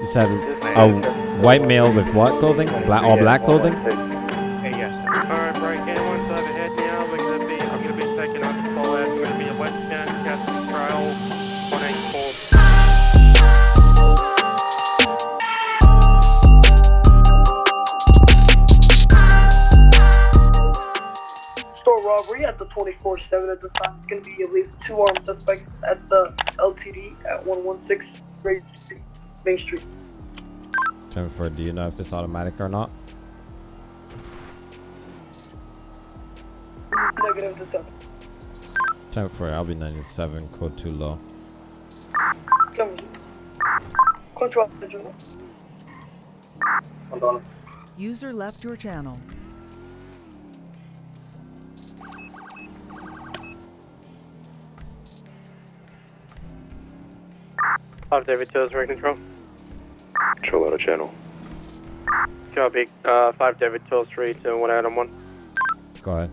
You said a white male with what clothing? Black, all black clothing? Hey, yes. Alright, break in one's overhead now. We're gonna be, I'm gonna be taking on the call out. We're gonna be a westbound Cassidy Trail 184. store robbery at the 24-7 at the time. It's going to be at least two armed suspects at the LTD at 116 Great Street, Main Street. Ten for. Do you know if it's automatic or not? Negative to 7. Ten for. I'll be 97. Code too low. Come Control Central. Hold on. User left your channel. Five David Towers, Ray Control. Control out of channel. Copy. Uh, five David Towers, three to one Adam one. Go ahead.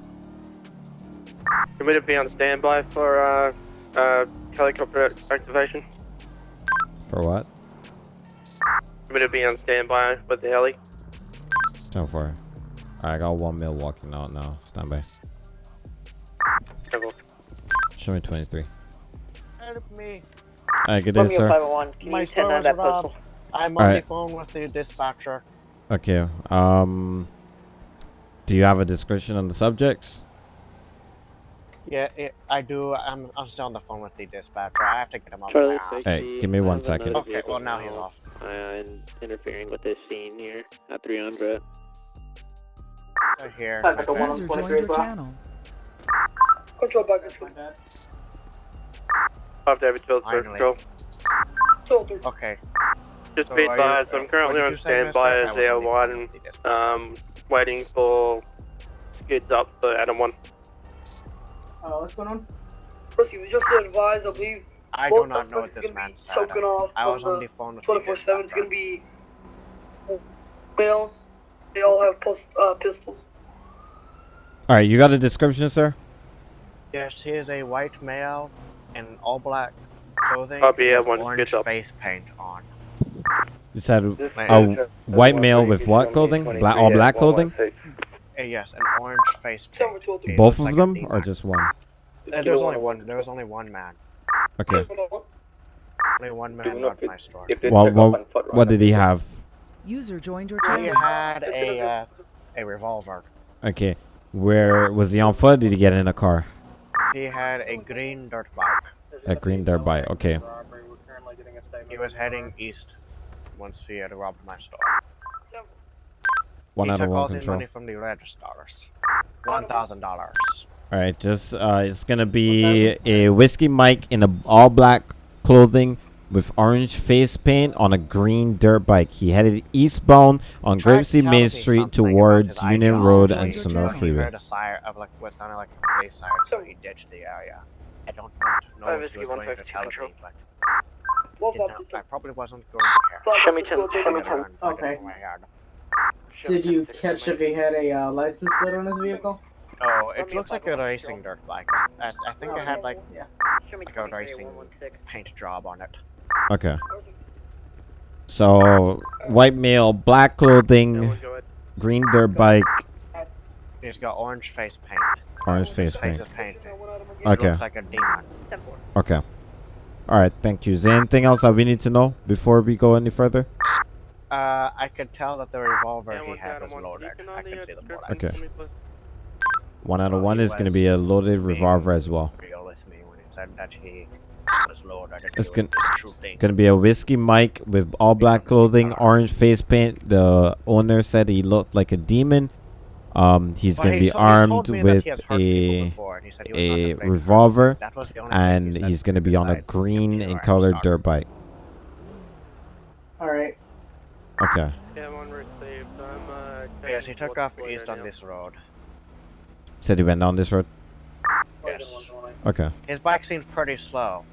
You to be on standby for uh, uh, helicopter activation. For what? You to be on standby with the heli. Ten for. Alright, I got one male walking out now. Stand by. Travel. Show me 23. Help me. Alright, good day, sir. 501. Can My you store send out was that robbed. postal? I'm on Alright. the phone with the dispatcher. Okay. Um. Do you have a description on the subjects? Yeah, it, I do. I'm, I'm still on the phone with the dispatcher. I have to get him off Charlie, my ass. Hey, give me one second. Okay, well now he's off. Uh, interfering with this scene here at 300. So here. Time at the my one bad. User joined your channel. Control back this way. Five David Towers, Ray Finally. Control. Soldier. Okay. Just So be are you- advised, I'm currently on standby mister? as I wasn't Air 1, with the dispatcher. um, waiting for skids up for Adam 1. Uh, what's going on? Proceed. We just advised, I believe. I do not know what this gonna man said. I was on the the phone with the 24 7 it's gonna be males. They all have post, uh, pistols. Alright, you got a description, sir? Yes, he is a white male in all black clothing Copy, with everyone, orange face paint on. You said My- a white male with what clothing? Black, all black clothing? Uh, yes, an orange face paint. Seven two He Both of like them, or just one? Uh, there was only one. There was only one man. Okay. Only one man robbed my store. Well, what, what did he have? User joined your He had a uh, a revolver. Okay. Where was he on foot? Did he get in a car? He had a green dirt bike. A green dirt bike. Okay. He was heading east once he had robbed my store. One he out of took one all the control. money from the registers. One thousand dollars. All right, just uh, it's gonna be a whiskey Mike in a all black clothing with orange face paint on a green dirt bike. He headed eastbound on Tried Grapeseed Main Street towards Union Road and joined your Sonora channel. He Freeway. heard a sire of like what sounded like a police siren, so he ditched the area. I don't know Five what he was going to tell me, but What did about not, I probably wasn't going to care. Show me I gotta run, I gotta Okay. go my yard. Did you catch if he had a uh, license plate on his vehicle? Oh, it looks like a racing dirt bike. I, I think it had like like a racing paint job on it. Okay. So white male, black clothing, Everyone go ahead. green dirt bike, He's got orange face paint. orange face face paint. is painted. He Okay. looks like a demon. Okay. All right. Thank you. Is there anything else that we need to know before we go any further? Uh, I could tell that the revolver Yeah, he had was loaded. I can see the the bullets. Okay. for me, please. One out of one is gonna be a loaded revolver as well. Real with me when he said that he was loaded. and It's he gon- was shooting. Gonna be a whiskey Mike with all black clothing, orange face paint. The owner said he looked like a demon. Um, he's Well, gonna he be to- he told armed with he has hurt people a before, and he said he was not a afraid of them. revolver, That was the only thing and he he's gonna be on a green being and orange colored dirt bike. Alright. Okay. Yeah, one received. I'm, uh, Yes, he took off east on this road. Said he went down this road. Yes. Okay. His bike seems pretty slow.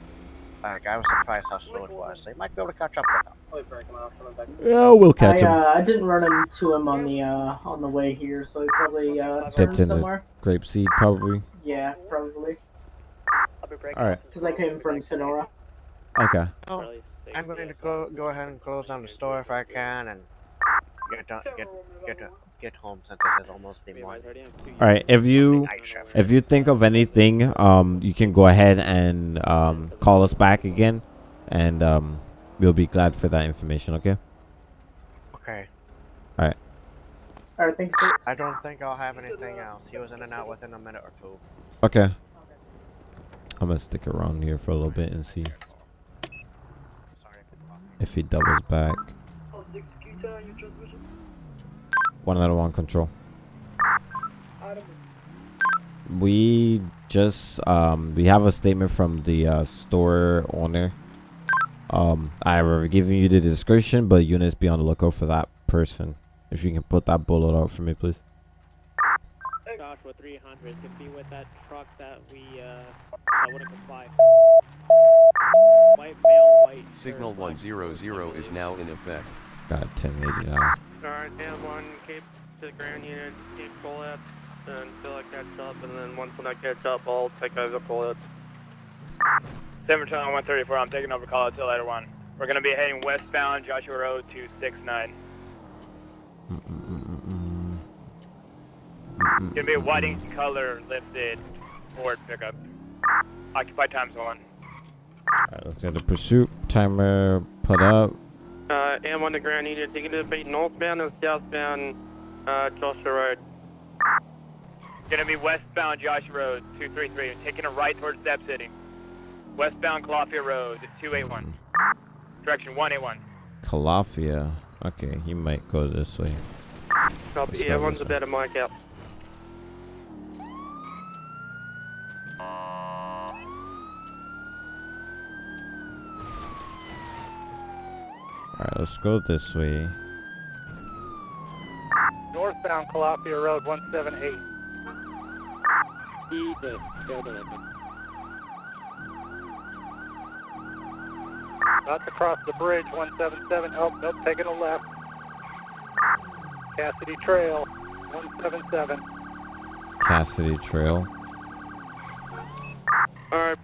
Like, I was surprised how slow it was. So you might be able to catch up with him. Yeah, we'll catch I, him. uh, I didn't run into him on the uh, on the way here, so he probably uh, Dipped turned in the- somewhere. Grapeseed, probably. Yeah, probably. All right. Because I came from Sonora. Okay. Oh, I'm going to go go ahead and close down the store if I can and get to, get get to, get home since it is almost the morning. All right, if you if you think of anything, um, you can go ahead and um call us back again, and um, we'll be glad for that information. Okay. Okay. Alright. Alright, thanks, sir. I don't think I'll have anything else. He was in and out within a minute or two. Okay. I'm gonna stick around here for a little bit and see if he doubles back. Oh, six, can you turn on your transmission? One out one control. We just um we have a statement from the uh, store owner. Um, I've given you the description, but units be on the lookout for that person. If you can put that bullet out for me, please. Joshua 300 can be with that truck that we, uh, that wouldn't comply. White male, white. Signal 100 is now in effect. Got 1080 now. Alright, and one, keep to the ground unit, keep pull up until I catch up, and then once when I catch up, I'll take over pull up. 7 134, I'm taking over call until later one. We're gonna be heading westbound Joshua Road 269. Mm-mm-mm-mm. Gonna be a whiting color lifted Ford pickup. Occupied times one. Alright, let's get the pursuit timer put up. Uh, and on the ground unit, taking to be northbound and southbound, uh, Joshua Road. Gonna be westbound Joshua Road 233, taking a right towards Step City. Westbound Calafia Road 281. Direction 181. Calafia. Okay, he might go this way. Let's Copy, go everyone's this about a mic out. Alright, let's go this way. Northbound Calafia Road 178. Jesus, go to the- About to cross the bridge 177. Oh, nope, taking a left. Cassidy Trail 177. Cassidy Trail.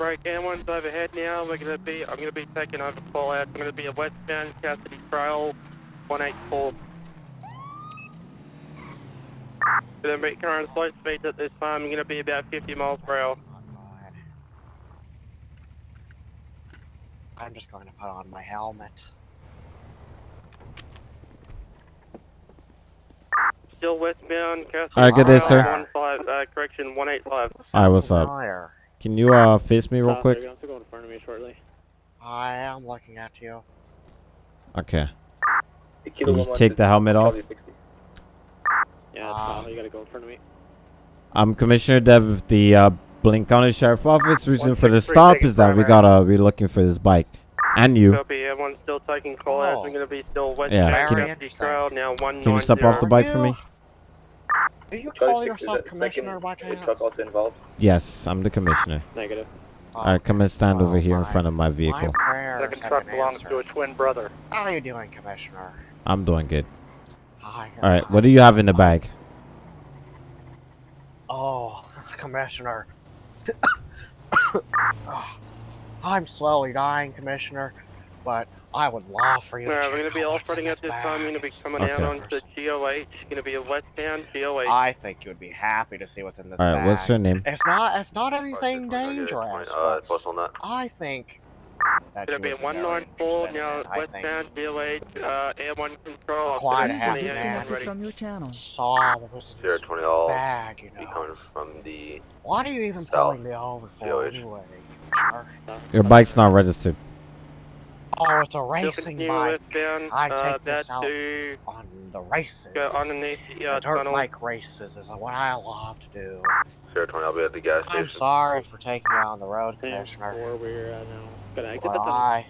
Alright, break and one's overhead now. We're gonna be, I'm gonna be taking over pull out. I'm gonna be a westbound Cassidy Trail 184. Gonna be current flight speed at this time. I'm gonna be about 50 miles per hour. I'm just going to put on my helmet. Still westbound Cassidy Alright, good day, Trail sir. 15, uh, correction 185. Alright, what's up? Familiar. Can you uh face me real Stop, quick? They're going to go in front of me shortly. I am looking at you. Okay. Can you take the helmet off? Yeah, Ah. Kyle, you gotta go in front of me. I'm Commissioner Dev of the uh, Blaine County Sheriff Office. Reason for the stop is that we gotta we're looking for this bike and you. Copy, everyone's still taking call. Oh. I'm gonna be still westbound Yeah, can- Cassidy Trail now 190. Can you step off the bike for me? Do you call yourself commissioner by chance? Yes, I'm the commissioner. Negative. Alright, come and stand over Oh here in front of my My vehicle. prayers Second truck been belongs to a twin brother. How are you doing, Commissioner? I'm doing good. Hi. Alright, what do you have in the uh, bag? Oh, Commissioner. Oh, I'm slowly dying, Commissioner, but I would love for you to Alright, we're gonna be out what's operating in at this bag. time. You're gonna be coming Okay. out onto GOH. Gonna be a westbound GOH. I think you would be happy to see what's in this Alright, bag. what's your name? It's not. It's not anything dangerous. Uh, but I think that Gonna you be a would very 194 interested in now it. Westbound GOH. Uh, air1 control. I'll Quite put happy in User the man. disconnected from your channel. saw what was in this bag. You be know. coming from the What are you even South. pulling me over for GOH. anyway, Your bike's not registered. Oh, it's a racing bike westbound. I uh, take this out. to on the races. go underneath the The uh, dirt tunnel. bike races is what I love to do. Sierra 20. I'll be at the gas station. I'm sorry for taking you on the road, Yeah, Commissioner. Or we're uh, now gonna exit But the tunnel. I,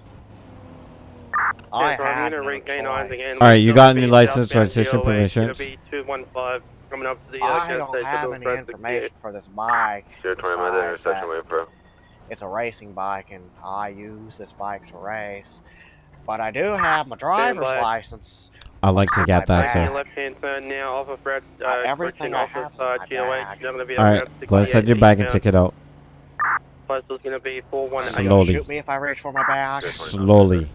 I Yeah, so I'm had gonna no regain eyes choice. again. Alright, you got any license, southbound registration, GOH, proof of Gonna insurance? be 215 coming up to the uh, I don't have any information for this bike. Sierra 20. I'm at the intersection that waiting for. It's a racing bike, and I use this bike to race. But I do have my driver's by. license. I'd like to get that, bag. sir. Your left hand turn now off of Fred. Uh, everything I off have of is uh, in my bag. You're gonna be Alright, around go ahead, set your bag and now. take it out. Plus, gonna be 418. Slowly. shoot me if I reach for my bag? Slowly.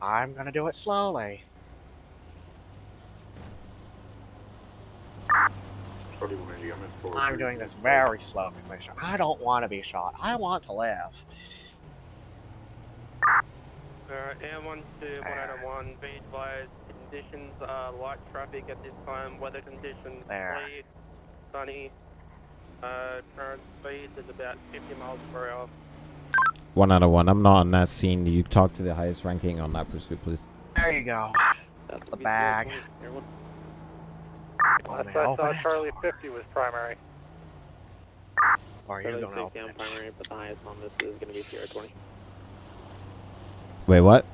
I'm gonna do it slowly. I'm doing this very slow, Commissioner. I don't want to be shot. I want to live. Alright, air one two one out of one, be advised, conditions are light traffic at this time, weather conditions There. clear, sunny, uh, current speed is about 50 miles per hour. One out of one. I'm not on that scene. You talk to the highest ranking on that pursuit, please. There you go. That's The bag. Everyone, Want me to open it? Charlie 50 was primary. Or are you Charlie gonna 60 open on primary, but the highest on this is going to be Sierra 20. Wait, what?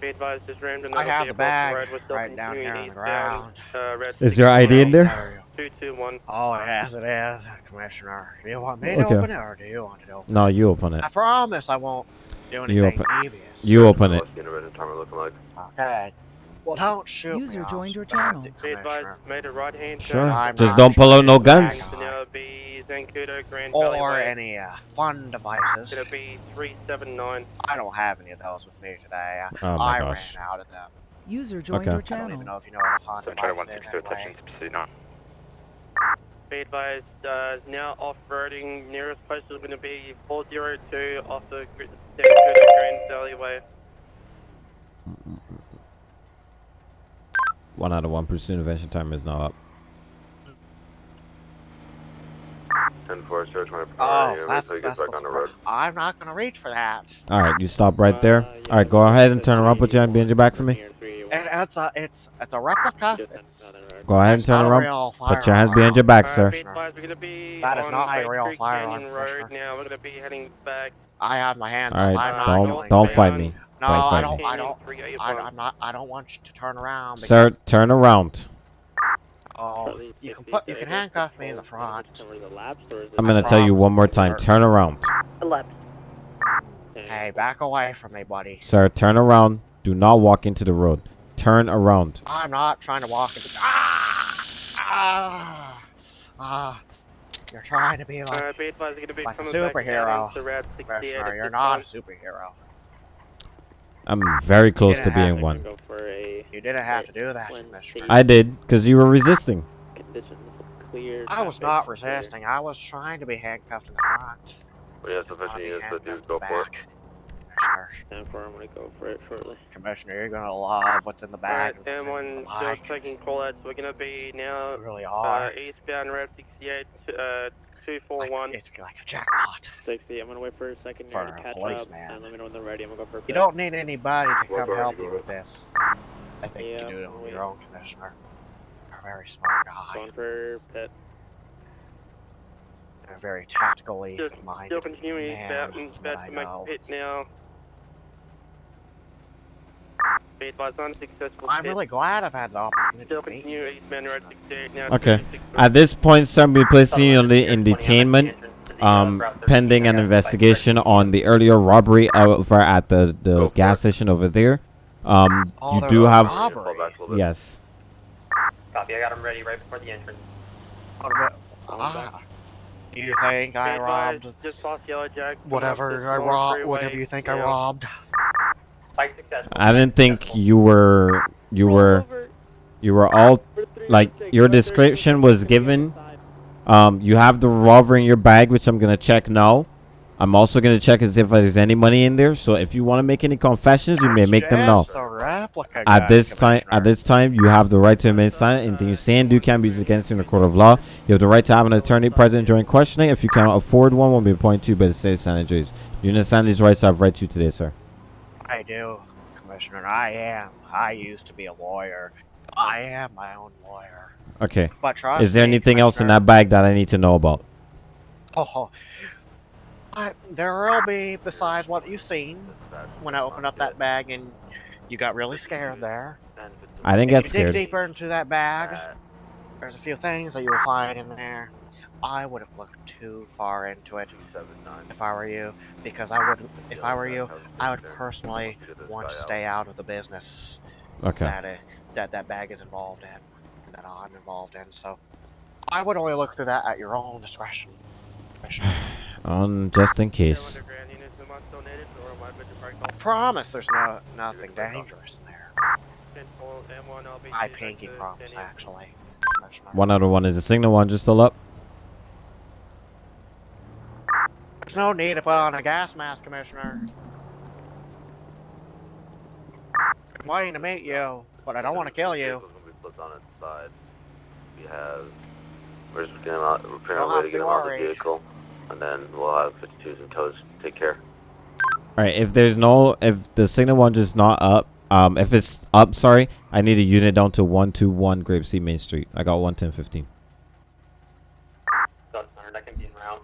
Be advised, just random I have the bag road, we're still right down here on the ground. Uh, Is your ID in there? There you go. 221. Oh, yes, it is, Commissioner. Do you want me Okay. to open it or do you want it open? No, you open it. I promise I won't do anything You open- devious. You open it. What's the intervention timer looking like? Okay. Well, don't shoot User me, joined your channel. Be advised, made a right hand Sure. turn. I'm Just don't pull out no guns. To now be Zancudo Grand Or any uh, fun devices. It'll be 379. I don't have any of those with me today. Oh my I gosh. ran out of them. User joined Okay. your I don't even channel. know if you know what a fun device is anyway. Be advised, uh, now off-roading. Nearest place is going to be 402 off the Gr- Zancudo Grand Alleyway. One out of one. Pursuit intervention timer is now up. 10 4 0 20 Oh, that's, until that's back on the road. I'm not gonna reach for that. All right, you stop right there. Uh, yeah, All right, go ahead and turn around. Put your hand behind your back for me. Sierra 381. And it's a it's it's a replica. It's, on the road. Go ahead and turn around. Put your hands behind your back, sir. Be advised, we're going to be That is not a real Creek firearm, Road now. We're going to be heading back. I have my hands All up. right, I'm not don't don't fight me, No, don't I don't. I don't. I, 381. I'm not. I don't want you to turn around. Sir, turn around. Oh, you can put. You can handcuff me in the front. cover the laps, or is it I'm gonna tell you one more time. Turn around, Hey, back away from me, buddy. sir. Turn around. Do not walk into the road. Turn around. I'm not trying to walk into. Ah! Ah! Ah! You're trying to be like Uh, be advised, we're going to be Like a coming back down superhero. onto Route 68 You're not a superhero. I'm very close to being one. Go a You didn't have to do that, I did, cause you were resisting. clear. I was traffic not clear. resisting. I was trying to be handcuffed in the front. When you have not sufficient be you, go in for it. back. Commissioner, for I'm gonna go for it shortly. Commissioner, you're gonna love what's in the bag. Alright, and what's M1 in the still like. taking call outs. We're going to be now You really uh, eastbound Route 68, uh, Like, it's like a jackpot. 60. I'm gonna wait for a second For here to a catch policeman. up, and let me know when they're ready. I'm gonna go for a You pit. don't need anybody to Well, come go help you with this. I think you Yeah, can do it on your own, Commissioner. You're a very smart guy. Going for pit. You're a very tactically Just minded Still continuing man, eastbound, from what I to make know. pit now. Be advised, unsuccessful I'm really glad I've had the opportunity to meet continue you. eastbound Route 68 now. Okay. At this point, sir, we placing you on the in detainment, um, pending an investigation on the earlier robbery over at the the gas station over there. Um, Oh, you do was a have rob- Fall back a little bit. yes. Copy, I got him ready right before the entrance. What ah, do you think I robbed Just lost Yellow Jack. whatever I robbed? Whatever you think I robbed? Successful. I didn't think you were you were you were all like your description was given. Um, you have the revolver in your bag, which I'm gonna check now. I'm also gonna check as if there's any money in there. So if you want to make any confessions, you may make them now. At this time, at this time, you have the right to remain silent. Anything you say and do can be used against you in a court of law. You have the right to have an attorney present during questioning. If you cannot afford one, will be appointed to you by the state sanitaries. You understand these rights I've read to you today, sir. I do, Commissioner. I am. I used to be a lawyer. I am my own lawyer. Okay. But trust Is there me, anything else in that bag that I need to know about? Oh, I, there will be besides what you've seen when I opened up that bag and you got really scared there. I didn't if get you scared. dig deeper into that bag, there's a few things that you will find in there. I wouldn't look too far into it if I were you, because I wouldn't. If I were you, I would personally want to stay out of the business Okay. that uh, that that bag is involved in, that I'm involved in. So I would only look through that at your own discretion. Commissioner. On just in case. underground units, am I still needed, or am I good to break I promise there's no nothing dangerous in there. Ten four M one, I'll be. Pinky promise, actually. Commissioner. One out of one. Is a signal one just still up? There's no need to put on a gas mask, Commissioner. I'm waiting to meet you, but I don't want to kill you. Vehicle's gonna be flipped on its side. We have. We're just getting out. We're figuring Don't out a way to to get him out of the vehicle, and then we'll have 52s and toes. take care. All right. If there's no, if the signal one just not up, um, if it's up, sorry, I need a unit down to one two one Grapeseed Main Street. I got one ten fifteen. Done, I can be in round.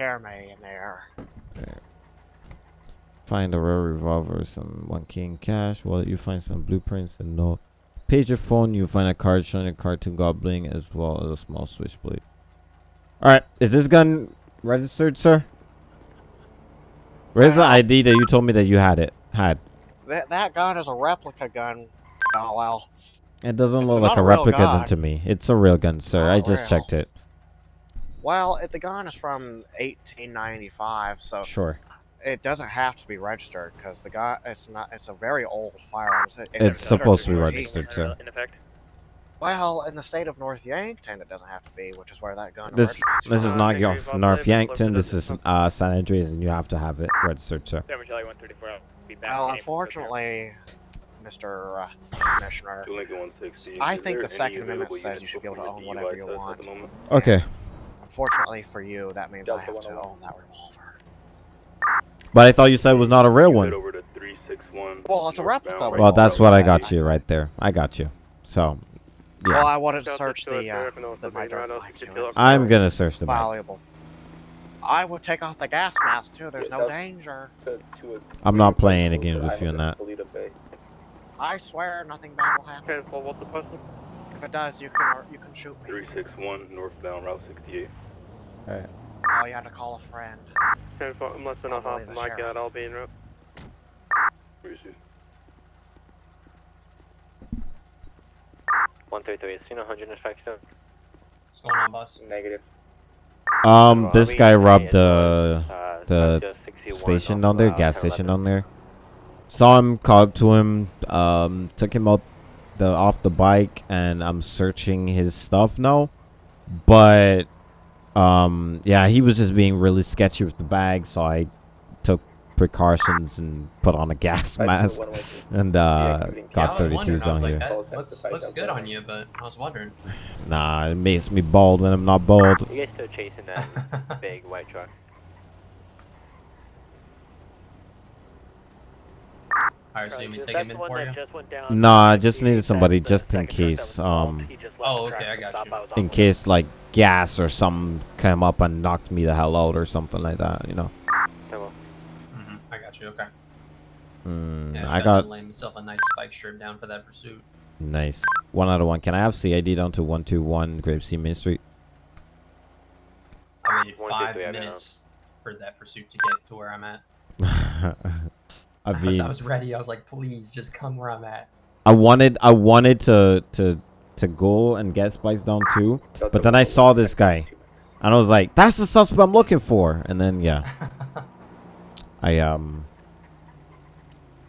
Hear me in there. Find a rare revolver, some one key in cash. Well, you find some blueprints and no. Page your phone, you find a card showing a cartoon goblin as well as a small switchblade. Alright, is this gun registered, sir? Where's the uh, ID that you told me that you had it? Had. That that gun is a replica gun. Oh well. It doesn't It's look like a replica gun gun. to me. It's a real gun, sir. I just real. checked it. Well, it, the gun is from 1895, so Sure. it doesn't have to be registered because the gun it's not. It's a very old firearm. It's, it's It's supposed to be registered, sir. In effect. Well, in the state of North Yankton, it doesn't have to be, which is where that gun This this is from. not your. North Yankton. This is uh, San Andreas, and you have to have it registered, sir. Seven Charlie 134. I'll be back. Well, unfortunately, Mr. Uh, Commissioner, I think the Second Amendment says you should be able to own whatever you want. Okay. Unfortunately for you, that means I have to own that revolver. But I thought you said it was not a real one. over to 361. Well, it's a replica. Well, that's what I got you right there. I got you. So, yeah. Well. I wanted to search two oh the, uh, the my being dirt right off bike the too. kilo. It's I'm gonna search the back. valuable. I would take off the gas mask too. There's no danger. I'm not playing any games with you in that. I swear nothing bad will happen. Ten four, what's the postal? If it does, you can you can shoot me. 361 northbound Route 68. Oh, you had to call a friend. Ten four, I'm less than a Probably half the my sheriff. guard. I'll be in route. One three three. Seen a hundred infection. What's going on, boss? Negative. Um, this guy robbed the Uh, the station down there, uh, gas station down there. Saw him, called up to him, um, took him out the off the bike, and I'm searching his stuff now. But, um, yeah, he was just being really sketchy with the bag, so I took precautions and put on a gas mask and uh, got I was 32s on like, here. that looks, looks good on you, but I was wondering. Nah, it makes me bald when I'm not bald. You guys still chasing that big white truck? Alright, so you mean Is take him in for you? just went down? Nah, I just needed somebody just in second truck that was case, um, he just left Oh, okay, I got you. In case like gas or something came up and knocked me the hell out or something like that, you know. hmm I got you, okay. Mm, Yeah, I got lay myself a nice spike strip down for that pursuit. nice one out of one. Can I have CID down to one two one Grapeseed Main Street? I waited One, two, five three, I don't know. minutes for that pursuit to get to where I'm at. I I was, mean, I was ready. I was like, please, just come where I'm at. I wanted I wanted to to to go and get spikes down too, but then I saw this guy, and I was like, "That's the suspect I'm looking for." And then yeah, I um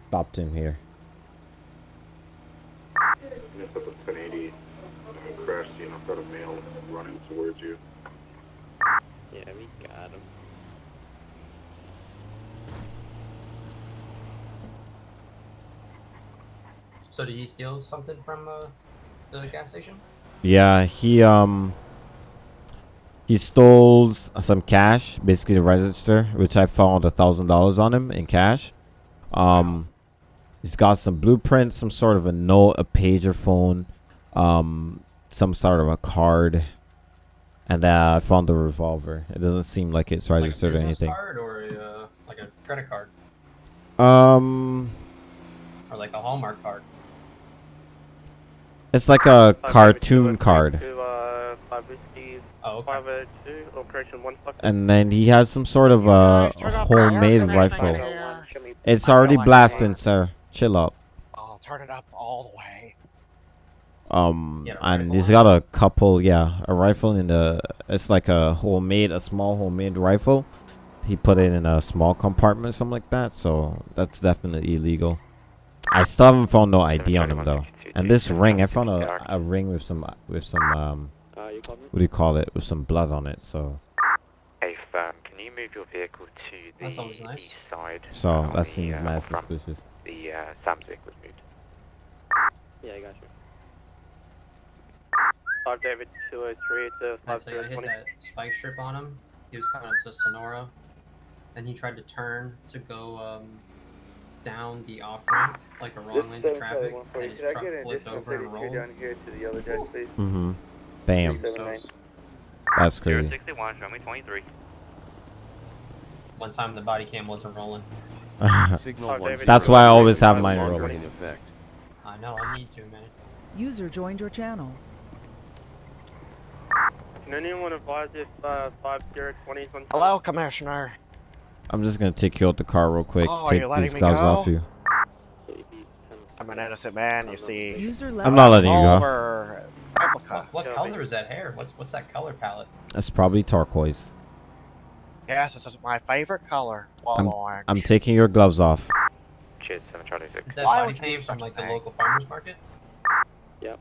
stopped him here. Missed up a 1080 crash scene. I've got a male running towards you. Yeah, we got him. So did he steal something from uh, the gas station? Yeah, he um he stole some cash, basically the register, which I found a thousand dollars on him in cash. Um, he's got some blueprints, some sort of a note, a pager phone, um, some sort of a card, and uh, I found the revolver. It doesn't seem like it's Like registered or business anything. card or a, uh, like a credit card Um, or like a Hallmark card? It's like a Five cartoon two, card. To, uh, five whiskey, Oh, okay. five oh two, operation one. And then he has some sort of a Guys, turn off the air homemade rifle. in here. It's already like blasting, it. sir. Chill out. I'll turn it up all the way. Um, Yeah, and he's got a couple, yeah, a rifle in the. It's like a homemade, a small homemade rifle. He put it in a small compartment, something like that. So that's definitely illegal. I still haven't found no ID on him though. And this ring, I found a, a ring with some with some um, Uh, you called me? what do you call it? With some blood on it. So Hey, firm, can you move your vehicle to the That's always nice. east side? so on that the, seems uh, mad front? suspicious. The uh, Sam's vehicle was moved. Yeah, I got you. 5 David 203 to That's how I hit that spike strip on him. He was coming up to Sonora. Then he tried to turn to go um, down the off ramp, like a wrong lane of traffic. and his truck flipped over and rolled. here to the other judge, please? Mm-hmm. Damn, So, that's crazy. 061, show me 23. one time the body cam wasn't rolling. Signal Oh, one David, That's why I always have no mine longer rolling. in effect. I know, I need to, man. User joined your channel. Can anyone advise if uh, 5020 is on Hello, Commissioner. I'm just gonna take you out the car real quick. Oh, take these me gloves go? off you. I'm an innocent man, you see. User left. I'm not letting you go. Replica. What, what color is that hair? What's what's that color palette? That's probably turquoise. Yes, this is my favorite color. Wall orange. I'm taking your gloves off. Cheers, 7 Charlie 6. Is that Why body would you paint from like the local farmers market? Yep.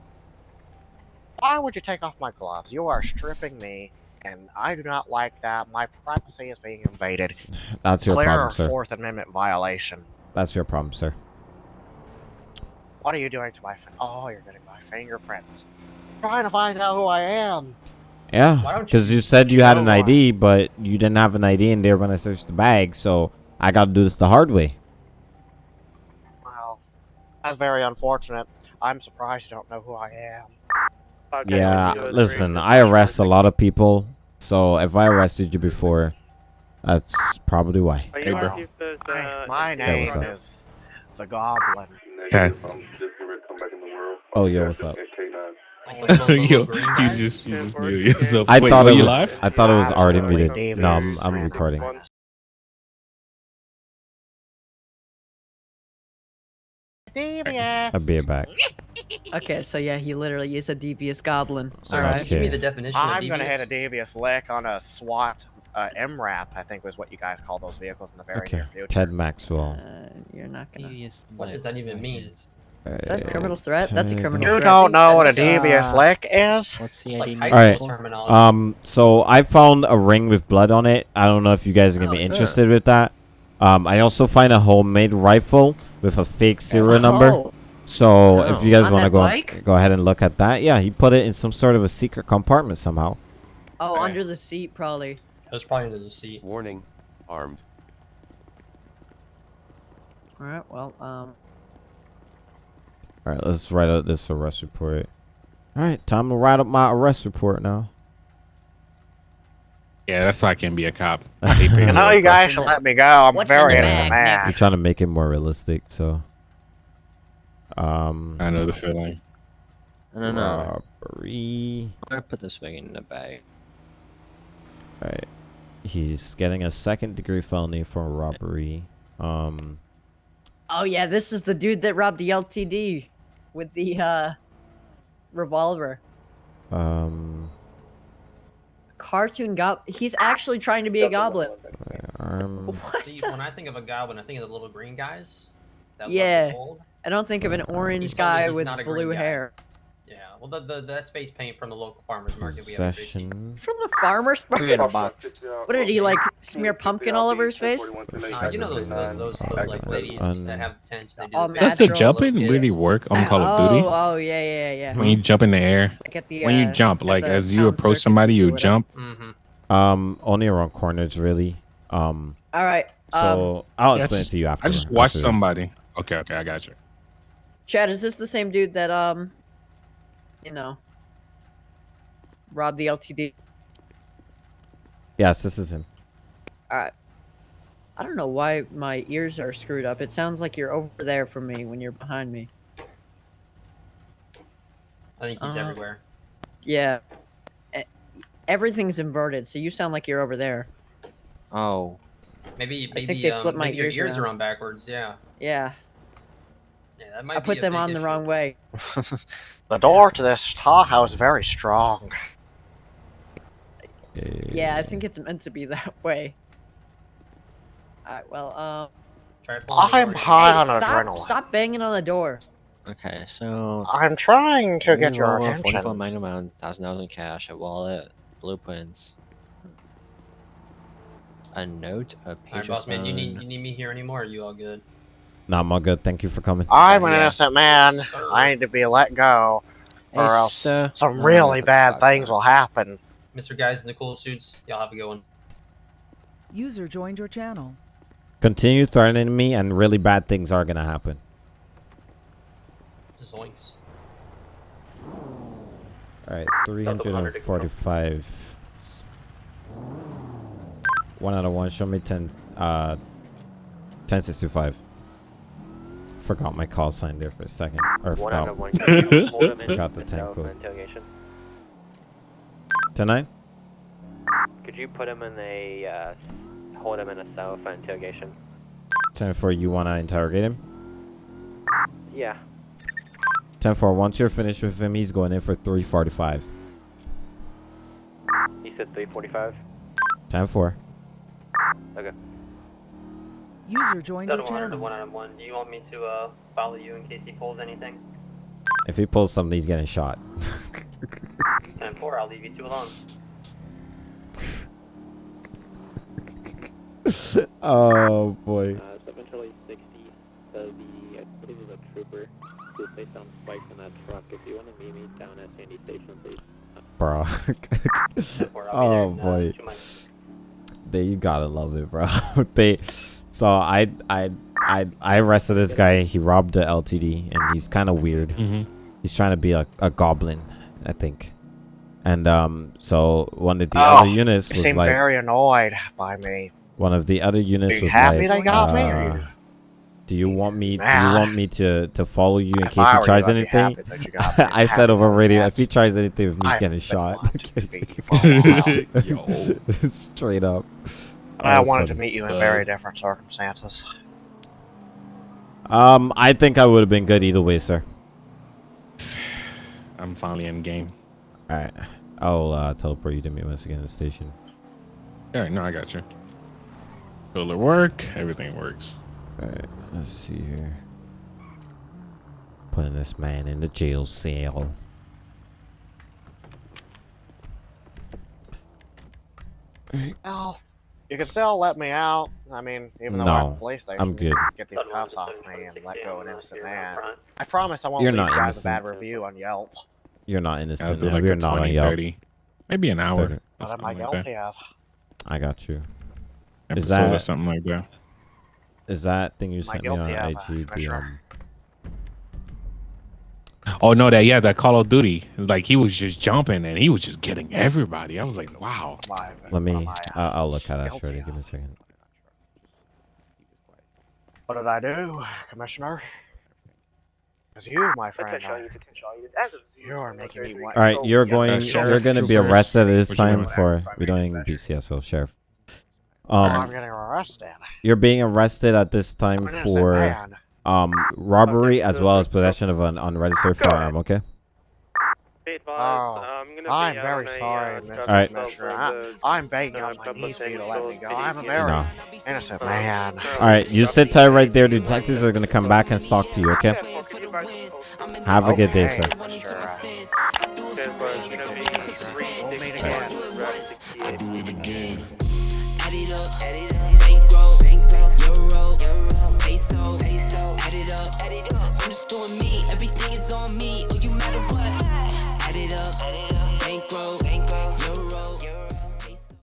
Why would you take off my gloves? You are stripping me, and I do not like that. My privacy is being invaded. That's your Clear problem, sir. Fourth Amendment violation. That's your problem, sir. What are you doing to my fin- Oh, you're getting my fingerprints. Trying to find out who I am. Yeah, Why don't you because you said you had an? ID, but you didn't have an ID in there when I searched the bag, so I got to do this the hard way. Well, that's very unfortunate. I'm surprised you don't know who I am. 5 David Yeah, listen, I arrest a lot of people, so if I arrested you before, that's probably why. Are Hey, you bro. asking if there's, Hi, uh, my name what's up? is the Goblin. Negative, I'm just gonna come back in the world. Oh, yo, what's up? K9. Like those little Yo, you just you Yeah, just or- muted yourself. I Wait, thought it was. live? I thought it was already muted. No, I'm I'm recording. Devious. I'll be back. Okay, so yeah, he literally is a devious goblin. So All right. give me the definition I'm gonna devious. hit a devious lick on a SWAT uh, MRAP. I think was what you guys call those vehicles in the very Okay, near future. Ted Maxwell. Uh, you're not gonna. Is What does that even mean? that a criminal threat? That's a Ted- criminal You threat. don't know what a That's a- devious uh, lick is? What's It's like high Alright. school terminology. Um, so I found a ring with blood on it. I don't know if you guys are gonna Oh, be good. interested with that. Um, I also find a homemade rifle with a fake serial number. Oh, So if you guys want to go bike? go ahead and look at that, yeah, he put it in some sort of a secret compartment somehow. oh, Okay. under the seat probably. It was probably under the seat. Warning, armed. All right. Well, um, All right, let's write out this arrest report. All right, time to write up my arrest report now. Yeah, that's why I can't be a cop. I hate You know, you guys should let me go. I'm What's very in the innocent bag, man. We're trying to make it more realistic, so. Um. I know the feeling. No, no, no. Robbery. I'm gonna put this thing in the bag. Alright. He's getting a second degree felony for robbery. Um. oh yeah, this is the dude that robbed the LTD with the uh revolver. Um. Cartoon gob. He's actually trying to be a goblin. Arm. Um, what? See, when I think of a goblin, I think of the little green guys. That Yeah. gold. I don't think of an orange He's guy with not a blue guy. Hair. Yeah, well, the, the that's face paint from the local farmers market. We have in Tracy. Possession. From the farmer's Put it in a market. box. What did he like smear pumpkin all over his face? Uh, you know those those those, those like ladies Un- that have tents. They do All the natural. Does the little jumping really work on Call of oh, Duty? oh yeah, yeah, yeah. When you jump in the air, Like at the, when you uh, jump, like as you approach somebody, you jump. Mm-hmm. Um. Only around corners, really. Um. All right. Um, So I'll Yeah, explain just- it to you after. I just watched somebody. Okay, okay, I got you. Chad, is this the same dude that um, you know, rob the LTD? Yes, this is him. All right. I don't know why my ears are screwed up. It sounds like you're over there from me when you're behind me. I think he's Uh, everywhere. Yeah. Everything's inverted, so you sound like you're over there. Oh. Maybe maybe I think they um, flipped my maybe your ears ears around. are on backwards. Yeah. Yeah. Yeah, that might I be put them big on the wrong way. The door to this Tahoe is very strong. Yeah, I think it's meant to be that way. Alright, well, um. Try I'm door. high hey, on stop, adrenaline. Stop banging on the door. Okay, so I'm trying to get your Forty-four attention. magnum rounds, thousand dollars in cash, a wallet, blueprints, a note, a Alright, page boss man, you need you need me here anymore? Or are you all good? Nah, I'm all good. Thank you for coming. I'm an Yeah. innocent man. I need to be let go, or Hey, else sir. some really uh, bad uh, things will happen. Mr. Guys in the cool suits, y'all have a good one. User joined your channel. Continue threatening me, and really bad things are gonna happen. Zoinks. All right, 345. One out of one. Show me 10. Uh, 1065. Forgot my call sign there for a second. Or forgot, out of one. Can you hold him in forgot the the 10 for code. Tonight? Could you put him in a uh, hold him in a cell for interrogation? 10 4, you want to interrogate him? Yeah. 10 4, once you're finished with him, he's going in for 345. He said 345. 10 4. Okay. User joined your Doesn't want channel. one out of one. Do you want me to uh, follow you in case he pulls anything? If he pulls something, he's getting shot. 10 4, I'll leave you two alone. oh, boy. Uh, 7 Charlie 60, uh, the, I believe it was a trooper who was placed on spikes in that truck. If you want to meet me down at Sandy Station, please. Bro. oh, boy. They, you gotta love it, bro. they, so I, I, I, I arrested this guy. He robbed the LTD, and he's kind of weird. Mhm. He's trying to be a, a goblin, I think. And um, so one of the oh, other units you was seem like, very annoyed by me. one of the other units you was happy like, they got me, uh, you- do you want me? Do you want me to to follow you in If case he tries anything? happy that you got me. I said over radio, if he tries anything with me, he's getting shot. wanting to meet you for a while. Straight up. But I That's wanted to meet you in Uh, very different circumstances. Um, I think I would have been good either way, sir. I'm finally in game. All right, I'll uh, teleport you to me once again at the station. All right, no, I got you. Will it work? Everything works. All right, let's see here. Putting this man in the jail cell. Oh, you can still let me out. I mean, even though No, I'm at police station, I'm good. can Get these cuffs off me and let go an innocent man. I promise I won't You're leave not you guys a bad review on Yelp. You're not innocent. do like We're a not on Yelp. 30. Maybe an hour. Thirty. What am I something like guilty of? I got you. Is Episode or that something like that. is that thing you sent me on guilty of, IG? The, um, Oh no, that yeah, that Call of Duty. Like he was just jumping and he was just getting everybody. I was like, wow. Let me. I, Uh, I'll look at that. guilty Shorty, give me a second. What did I do, Commissioner? Because you, my friend, uh, you're making me. All right, you're going. Uh, you're going to be troopers, arrested this time for we're doing BCSO, sheriff. Oh, I'm Um, getting arrested. you're being arrested at this time I'm an innocent for man. Um robbery as well as possession of an unregistered firearm. Okay. Be advised, Oh, I'm gonna I'm out very sorry, uh, Mr. drug Alright. Commissioner. I, I'm begging on my knees for you to let me go. I'm a city. very No. innocent man. All right, you sit tight right there. The detectives are going to come back and talk to you. Okay. Have a good day, Okay, sir. Mr. uh, doing me.